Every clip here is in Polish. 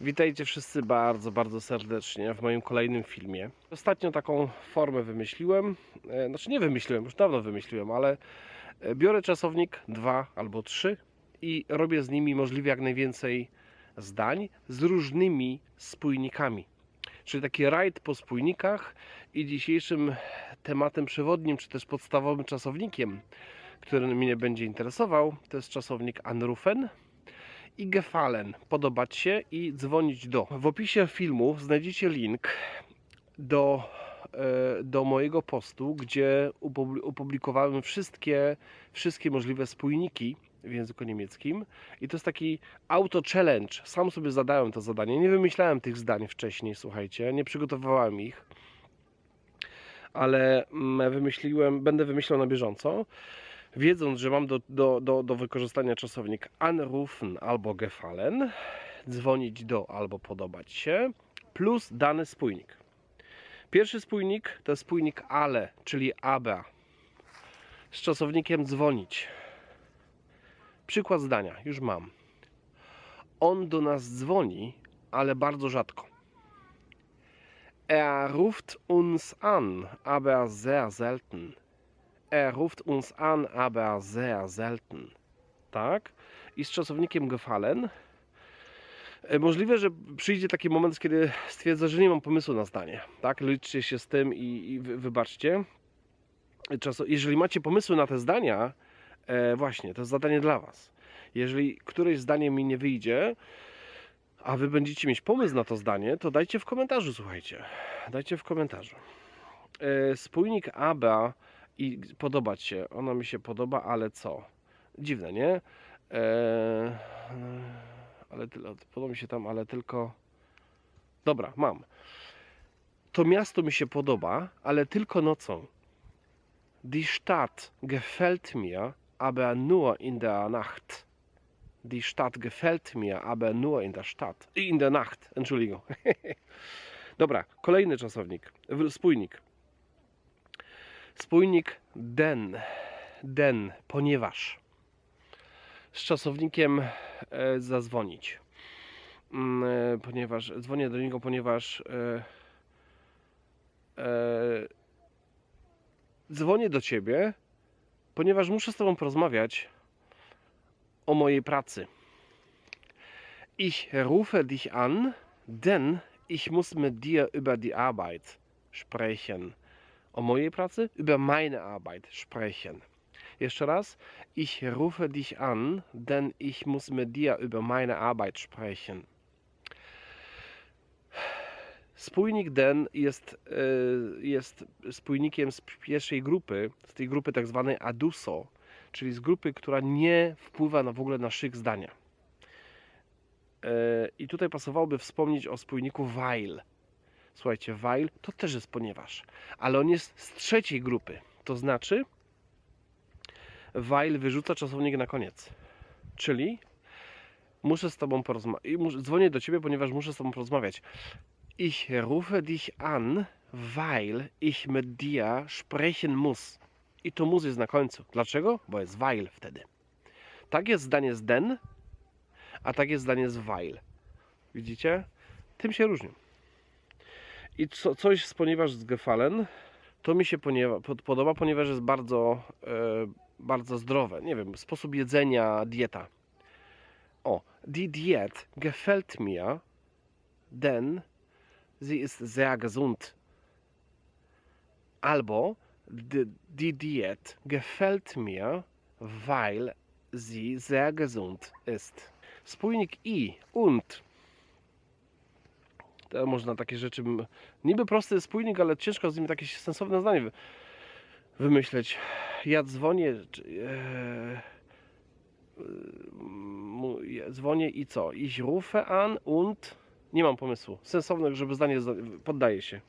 Witajcie wszyscy bardzo, bardzo serdecznie w moim kolejnym filmie. Ostatnio taką formę wymyśliłem, e, znaczy nie wymyśliłem, już dawno wymyśliłem, ale e, biorę czasownik 2 albo 3 i robię z nimi możliwie jak najwięcej zdań z różnymi spójnikami. Czyli taki rajd po spójnikach i dzisiejszym tematem przewodnim, czy też podstawowym czasownikiem, który mnie będzie interesował, to jest czasownik anrufen i gefallen, podobać się i dzwonić do. W opisie filmu znajdziecie link do, e, do mojego postu, gdzie opublikowałem wszystkie, wszystkie możliwe spójniki w języku niemieckim i to jest taki auto challenge. Sam sobie zadałem to zadanie. Nie wymyślałem tych zdań wcześniej, słuchajcie, nie przygotowywałem ich, ale mm, wymyśliłem, będę wymyślał na bieżąco wiedząc, że mam do, do, do, do wykorzystania czasownik anrufen albo gefallen, dzwonić do albo podobać się, plus dany spójnik. Pierwszy spójnik to spójnik ale, czyli aber, z czasownikiem dzwonić. Przykład zdania, już mam. On do nas dzwoni, ale bardzo rzadko. Er ruft uns an, aber sehr selten. Er ruft uns an, aber sehr selten. Tak? I z czasownikiem gefallen. E, Możliwe, że przyjdzie taki moment, kiedy stwierdzę, że nie mam pomysłu na zdanie. Tak? Liczcie się z tym i, i wy- wybaczcie. Czaso, jeżeli macie pomysły na te zdania, e, właśnie, to jest zadanie dla Was. Jeżeli któreś zdanie mi nie wyjdzie, a Wy będziecie mieć pomysł na to zdanie, to dajcie w komentarzu, słuchajcie. Dajcie w komentarzu. E, spójnik aber i podobać się. Ona mi się podoba, ale co? Dziwne, nie? Eee, ale podoba mi się tam, ale tylko. Dobra, mam. To miasto mi się podoba, ale tylko nocą. Die Stadt gefällt mir, aber nur in der Nacht. Die Stadt gefällt mir, aber nur in der Stadt. In der Nacht, Entschuldigung. Dobra, kolejny czasownik, spójnik. Spójnik den, den, ponieważ. Z czasownikiem e, zadzwonić. Mm, e, ponieważ dzwonię do niego, ponieważ e, dzwonię do ciebie, ponieważ muszę z tobą porozmawiać o mojej pracy. Ich rufe dich an, denn ich muss mit dir über die Arbeit sprechen o mojej pracy, über meine Arbeit sprechen. Jeszcze raz. Ich rufe dich an, denn ich muss mit dir über meine Arbeit sprechen. Spójnik den jest, e, jest spójnikiem z pierwszej grupy, z tej grupy tak zwanej aduso, czyli z grupy, która nie wpływa na w ogóle na szyk zdania. E, I tutaj pasowałoby wspomnieć o spójniku weil. Słuchajcie, while to też jest ponieważ, ale on jest z trzeciej grupy. To znaczy, while wyrzuca czasownik na koniec. Czyli muszę z tobą porozmawiać. Dzwonię do ciebie, ponieważ muszę z tobą porozmawiać. Ich rufe dich an, weil ich mit dir sprechen muss. I to muss jest na końcu. Dlaczego? Bo jest weil wtedy. Tak jest zdanie z den, a tak jest zdanie z weil. Widzicie? Tym się różnią. I co, coś z ponieważ z gefallen, to mi się poniewa, pod- podoba, ponieważ jest bardzo, e, bardzo zdrowe. Nie wiem, sposób jedzenia, dieta. O, die Diät gefällt mir, denn sie ist sehr gesund. Albo die, die Diät gefällt mir, weil sie sehr gesund ist. Spójnik i und można takie rzeczy. Niby prosty spójnik, ale ciężko z nim takie sensowne zdanie wy- wymyśleć. Ja dzwonię. czy- E, dzwonię i co? Ich rufe an und. Nie mam pomysłu. Sensowne, żeby zdanie zda- poddaje się.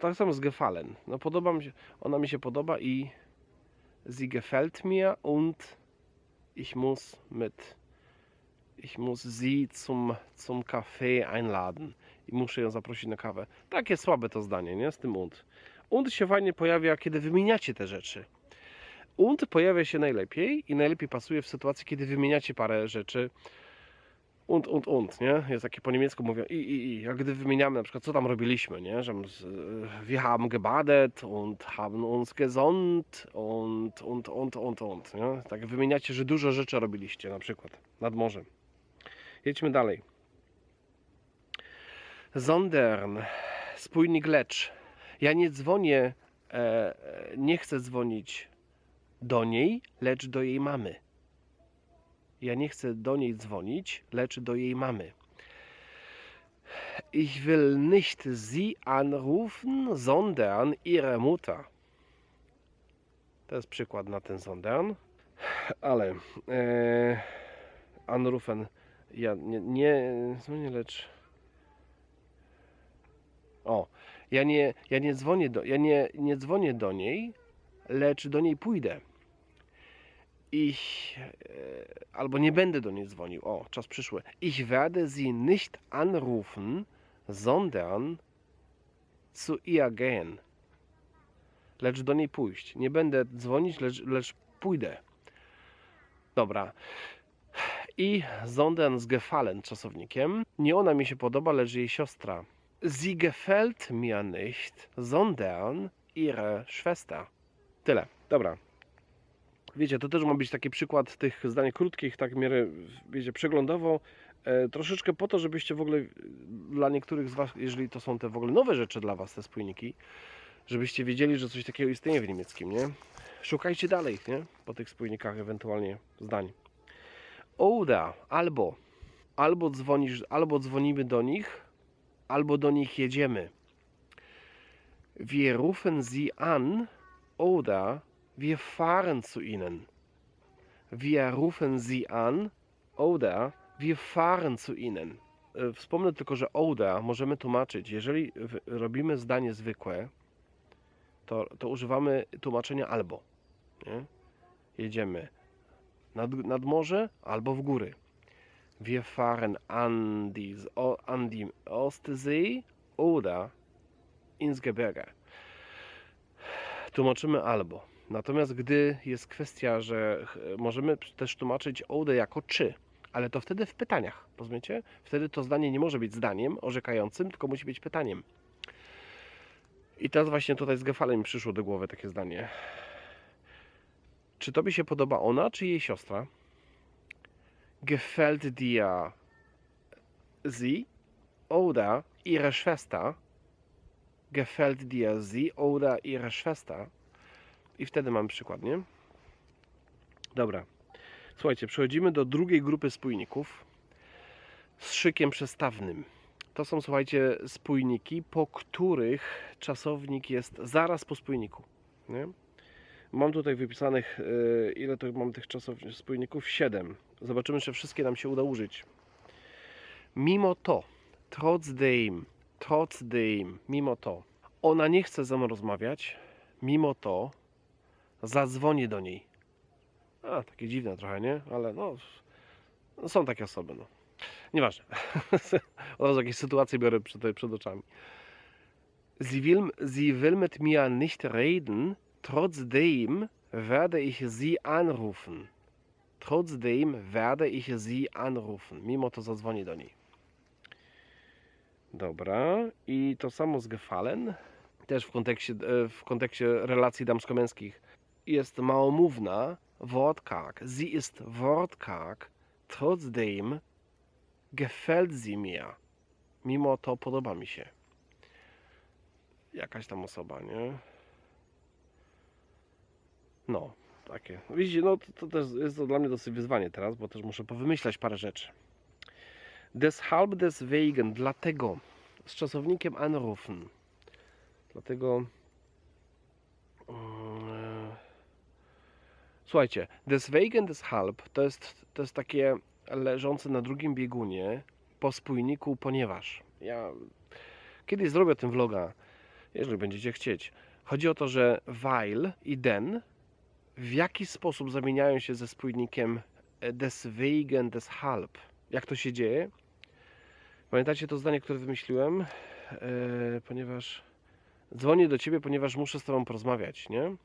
Tak samo z gefallen. No podoba mi się, ona mi się podoba i sie gefällt mir und ich muss mit ich muss sie zum, zum Kaffee einladen. I muszę ją zaprosić na kawę. Takie słabe to zdanie, nie? Z tym und. Und się fajnie pojawia, kiedy wymieniacie te rzeczy. Und pojawia się najlepiej i najlepiej pasuje w sytuacji, kiedy wymieniacie parę rzeczy. und, und, und, nie? Jest takie po niemiecku mówią i, i, i. Jak gdy wymieniamy na przykład, co tam robiliśmy, nie? Że z- wir haben gebadet und haben uns gesund und, und, und, und, und, nie? Tak wymieniacie, że dużo rzeczy robiliście na przykład nad morzem. Jedźmy dalej. Sondern, spójnik lecz. Ja nie dzwonię, e, nie chcę dzwonić do niej, lecz do jej mamy. Ja nie chcę do niej dzwonić, lecz do jej mamy. Ich will nicht sie anrufen, sondern ihre Mutter. To jest przykład na ten sondern. Ale e, anrufen, ja nie, nie dzwonię, lecz... O, ja nie, ja nie dzwonię do, ja nie, nie dzwonię do niej, lecz do niej pójdę. Ich, e, albo nie będę do niej dzwonił. O, czas przyszły. Ich werde sie nicht anrufen, sondern zu ihr gehen. Lecz do niej pójść. Nie będę dzwonić, lecz, lecz pójdę. Dobra. I sondern z gefallen czasownikiem. Nie ona mi się podoba, lecz jej siostra. Sie gefällt mir nicht, sondern ihre Schwester. Tyle. Dobra. Wiecie, to też ma być taki przykład tych zdań krótkich, tak w miarę, wiecie, przeglądowo. E, troszeczkę po to, żebyście w ogóle e, dla niektórych z Was, jeżeli to są te w ogóle nowe rzeczy dla Was, te spójniki, żebyście wiedzieli, że coś takiego istnieje w niemieckim, nie? Szukajcie dalej, nie? Po tych spójnikach ewentualnie zdań. Oder, albo. Albo dzwonisz, albo dzwonimy do nich, albo do nich jedziemy. Wir rufen sie an oder wir fahren zu ihnen. Wir rufen sie an oder wir fahren zu ihnen. E, Wspomnę tylko, że oder możemy tłumaczyć, jeżeli robimy zdanie zwykłe, to, to używamy tłumaczenia albo. Nie? Jedziemy nad, nad morze albo w góry. Wir fahren an die, o- an die Ostsee oder ins Gebirge. Tłumaczymy albo. Natomiast gdy jest kwestia, że możemy też tłumaczyć oude jako czy, ale to wtedy w pytaniach, rozumiecie? Wtedy to zdanie nie może być zdaniem orzekającym, tylko musi być pytaniem. I teraz właśnie tutaj z Gefalem przyszło do głowy takie zdanie. Czy tobie się podoba ona, czy jej siostra? Gefällt dir sie oder ihre Schwester? Gefällt dir sie oder ihre Schwester? I wtedy mamy przykład, nie? Dobra. Słuchajcie, przechodzimy do drugiej grupy spójników z szykiem przestawnym. To są, słuchajcie, spójniki, po których czasownik jest zaraz po spójniku. Nie? Mam tutaj wypisanych, e, ile to mam tych czasowników, spójników? 7. Zobaczymy, czy wszystkie nam się uda użyć. Mimo to, trotzdem, trotzdem, mimo to, ona nie chce ze mną rozmawiać, mimo to zadzwonię do niej. A, takie dziwne trochę, nie? Ale no, no są takie osoby, no. Nieważne. Od razu jakieś sytuacje biorę przed, przed oczami. Sie will, sie will mit mir nicht reden, trotzdem werde ich sie anrufen. Trotzdem werde ich sie anrufen. Mimo to zadzwonię do niej. Dobra. I to samo z gefallen. Też w kontekście, e, w kontekście relacji damsko-męskich. Jest małomówna, wortkarg. Sie ist wortkarg. Trotzdem gefällt sie mir. Mimo to podoba mi się. Jakaś tam osoba, nie? No, takie. Widzicie, no to, to też jest to dla mnie dosyć wyzwanie teraz, bo też muszę powymyślać parę rzeczy. Deshalb, deswegen, dlatego, z czasownikiem anrufen. Dlatego. mm, Słuchajcie, deswegen, deshalb to jest, to jest takie leżące na drugim biegunie po spójniku, ponieważ. Ja kiedyś zrobię ten vloga, jeżeli będziecie chcieć. Chodzi o to, że weil i den w jaki sposób zamieniają się ze spójnikiem e, deswegen, deshalb. Jak to się dzieje? Pamiętacie to zdanie, które wymyśliłem? E, ponieważ dzwonię do ciebie, ponieważ muszę z tobą porozmawiać, nie?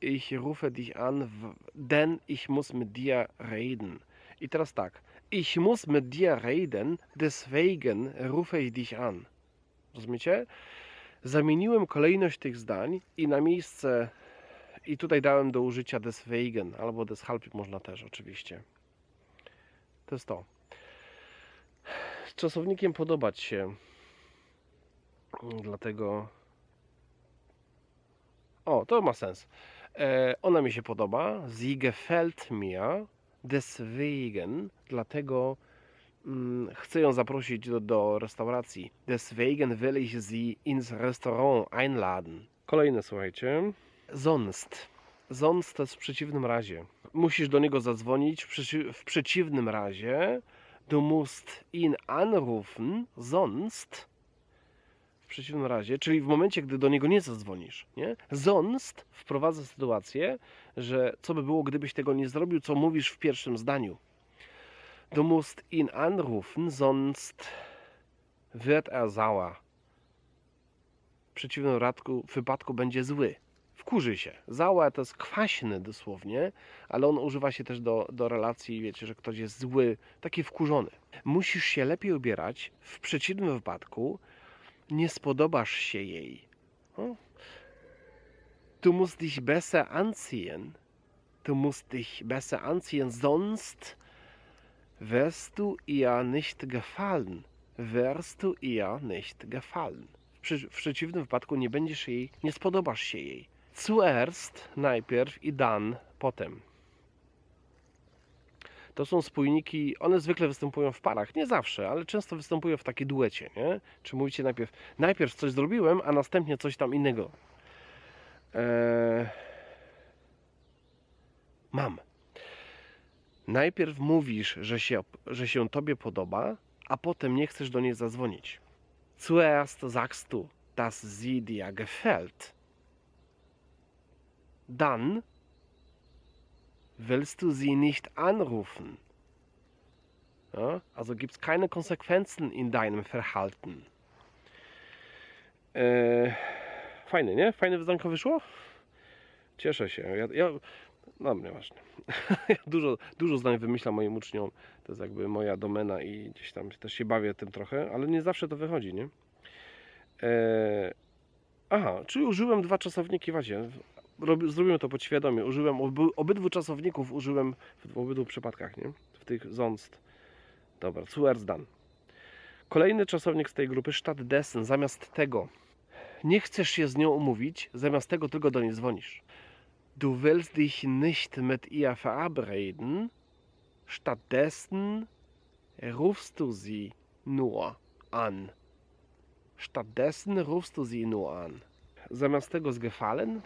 Ich rufe dich an, denn ich muss mit dir reden. I teraz tak. Ich muss mit dir reden, deswegen rufe ich dich an. Rozumiecie? Zamieniłem kolejność tych zdań i na miejsce i tutaj dałem do użycia deswegen albo deshalb można też oczywiście. To jest to. Z czasownikiem podobać się. Dlatego. O, to ma sens. E, ona mi się podoba. Sie gefällt mir. Deswegen. Dlatego mm, chcę ją zaprosić do, do restauracji. Deswegen will ich sie ins Restaurant einladen. Kolejne, słuchajcie. Sonst. Sonst to jest w przeciwnym razie. Musisz do niego zadzwonić. W, przeci- w przeciwnym razie du musst ihn anrufen, sonst w przeciwnym razie, czyli w momencie, gdy do niego nie zadzwonisz, nie? Sonst wprowadza sytuację, że co by było, gdybyś tego nie zrobił, co mówisz w pierwszym zdaniu. Du musst ihn anrufen, sonst wird er sauer. W przeciwnym wypadku, wypadku będzie zły. Wkurzy się. Zała to jest kwaśny dosłownie, ale on używa się też do, do relacji, wiecie, że ktoś jest zły, taki wkurzony. Musisz się lepiej ubierać, w przeciwnym wypadku nie spodobasz się jej. O. Du musst dich besser anziehen. Du musst dich besser anziehen, sonst wirst du ihr nicht gefallen. Wirst du ihr nicht gefallen. W przeciwnym wypadku nie będziesz jej, nie spodobasz się jej. Zuerst, najpierw i dan, potem. To są spójniki, one zwykle występują w parach, nie zawsze, ale często występują w takiej duecie, nie? Czy mówicie najpierw, najpierw coś zrobiłem, a następnie coś tam innego. Eee... Mam. Najpierw mówisz, że się, że się tobie podoba, a potem nie chcesz do niej zadzwonić. Zuerst sagst du, dass sie dir gefällt. Dann willst du sie nicht anrufen. Ja, also gibt es keine Konsequenzen in deinem Verhalten. Eee, fajne, nie? Fajne wyzdanko wyszło? Cieszę się. Ja, ja, no, nieważne. ja dużo, dużo zdań wymyślam moim uczniom. To jest jakby moja domena i gdzieś tam też się bawię tym trochę, ale nie zawsze to wychodzi, nie? Eee, aha, czyli użyłem dwa czasowniki wadzie. Rob- Zrobiłem to podświadomie. Użyłem oby, obydwu czasowników, użyłem w obydwu przypadkach, nie? W tych zonst. Dobra, zuerst dann. Kolejny czasownik z tej grupy, stattdessen, zamiast tego. Nie chcesz się z nią umówić, zamiast tego tylko do niej dzwonisz. Du willst dich nicht mit ihr verabreden, stattdessen rufst du sie nur an. Stattdessen rufst du sie nur an. Zamiast tego z gefallen,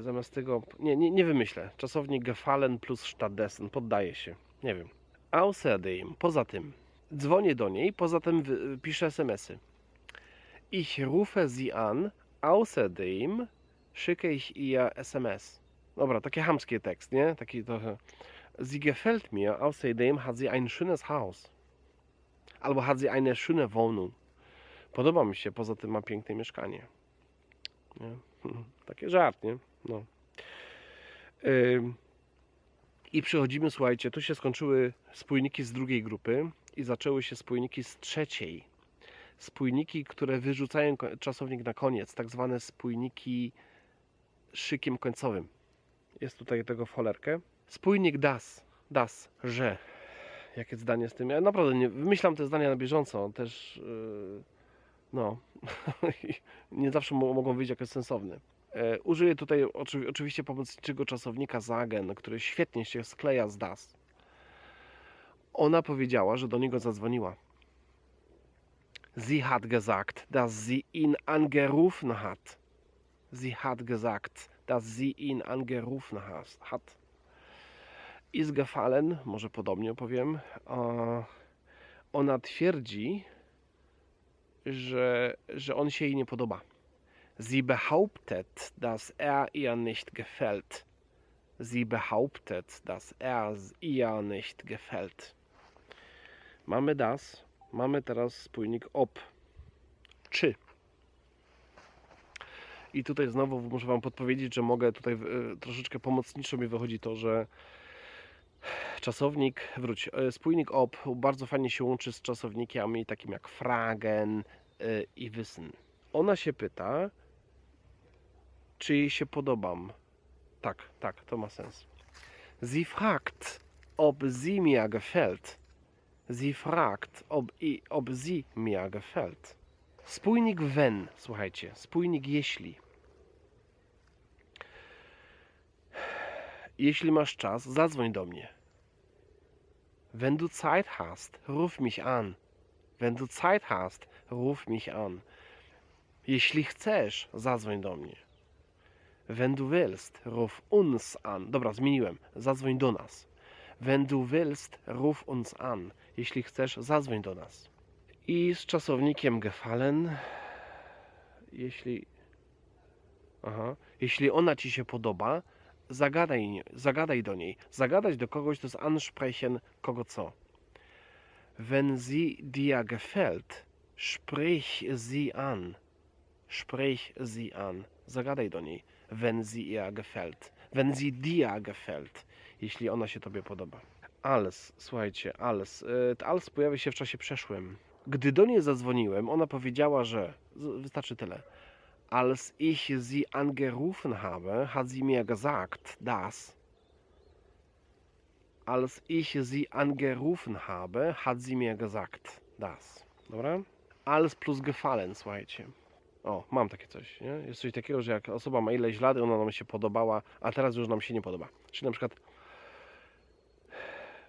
zamiast tego, nie, nie, nie wymyślę. Czasownik gefallen plus stattdessen, poddaje się. Nie wiem. Außerdem, poza tym, dzwonię do niej, poza tym piszę smsy. Ich rufe sie an, außerdem schicke ich ihr SMS. Dobra, takie hamskie tekst, nie? Taki trochę. Sie gefällt mir, außerdem hat sie ein schönes Haus. Albo hat sie eine schöne Wohnung. Podoba mi się, poza tym ma piękne mieszkanie. Nie? Takie żart, nie? No. I przechodzimy, słuchajcie, tu się skończyły spójniki z drugiej grupy i zaczęły się spójniki z trzeciej. Spójniki, które wyrzucają czasownik na koniec, tak zwane spójniki szykiem końcowym. Jest tutaj tego w. Spójnik das, das, że. Jakie zdanie z tym? Ja naprawdę nie wymyślam te zdania na bieżąco, też yy, no nie zawsze mo- mogą wyjść jako sensowne. E, użyję tutaj oczy, oczywiście pomocniczego czasownika sagen, który świetnie się skleja z das. Ona powiedziała, że do niego zadzwoniła. Sie hat gesagt, dass sie ihn angerufen hat. Sie hat gesagt, dass sie ihn angerufen hat. Ist gefallen, może podobnie powiem. e, Ona twierdzi, że, że on się jej nie podoba. Sie behauptet, dass er ihr nicht gefällt. Sie behauptet, dass er ihr nicht gefällt. Mamy das, mamy teraz spójnik ob. Czy. I tutaj znowu muszę Wam podpowiedzieć, że mogę tutaj y, troszeczkę pomocniczo mi wychodzi to, że czasownik, wróć, e, spójnik ob bardzo fajnie się łączy z czasownikami takim jak fragen e, i wissen. Ona się pyta, czy jej się podobam. Tak, tak, to ma sens. Sie fragt, ob sie mir gefällt. Sie fragt, ob, i, ob sie mir gefällt. Spójnik wenn, słuchajcie, spójnik jeśli. Jeśli masz czas, zadzwoń do mnie. Wenn du Zeit hast, ruf mich an. Wenn du Zeit hast, ruf mich an. Jeśli chcesz, zadzwoń do mnie. Wenn du willst, ruf uns an. Dobra, zmieniłem. Zadzwoń do nas. Wenn du willst, ruf uns an. Jeśli chcesz, zadzwoń do nas. I z czasownikiem gefallen. Jeśli. Aha. Jeśli ona ci się podoba, zagadaj, zagadaj do niej. Zagadać do kogoś to jest ansprechen kogo co. Wenn sie dir gefällt, sprich sie an. Sprich sie an. Zagadaj do niej. Wenn sie ihr gefällt. Wenn sie dir gefällt. Jeśli ona się tobie podoba. Als, słuchajcie, als. To Als pojawia się w czasie przeszłym. Gdy do niej zadzwoniłem, ona powiedziała, że. Wystarczy tyle. Als ich sie angerufen habe, hat sie mir gesagt, dass. Als ich sie angerufen habe, hat sie mir gesagt, dass. Dobra? Als plus gefallen, słuchajcie. O, mam takie coś, nie? Jest coś takiego, że jak osoba ma ileś lat, ona nam się podobała, a teraz już nam się nie podoba. Czyli na przykład,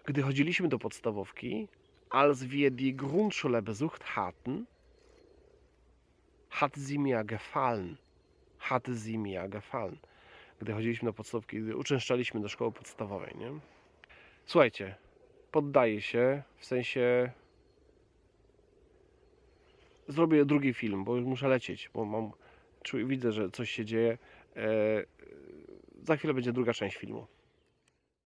gdy chodziliśmy do podstawówki, als wir die Grundschule besucht hatten, hat sie mir gefallen. Hat sie mir gefallen. Gdy chodziliśmy do podstawówki, gdy uczęszczaliśmy do szkoły podstawowej, nie? Słuchajcie, poddaję się, w sensie zrobię drugi film, bo już muszę lecieć, bo mam, czuję, widzę, że coś się dzieje. E, za chwilę będzie druga część filmu.